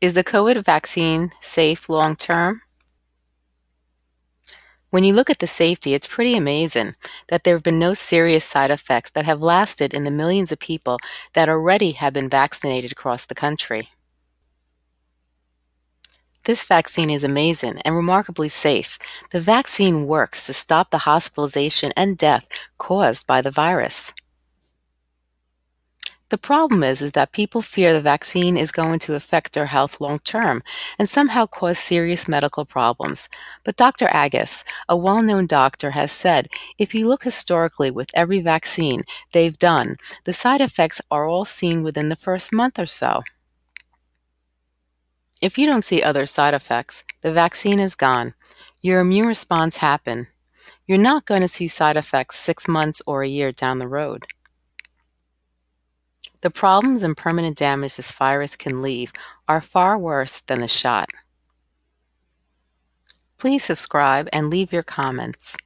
Is the COVID vaccine safe long term? When you look at the safety, it's pretty amazing that there have been no serious side effects that have lasted in the millions of people that already have been vaccinated across the country. This vaccine is amazing and remarkably safe. The vaccine works to stop the hospitalization and death caused by the virus. The problem is, is that people fear the vaccine is going to affect their health long term and somehow cause serious medical problems. But Dr. Agus, a well-known doctor, has said if you look historically with every vaccine they've done, the side effects are all seen within the first month or so. If you don't see other side effects, the vaccine is gone. Your immune response happened. You're not going to see side effects six months or a year down the road. The problems and permanent damage this virus can leave are far worse than the shot. Please subscribe and leave your comments.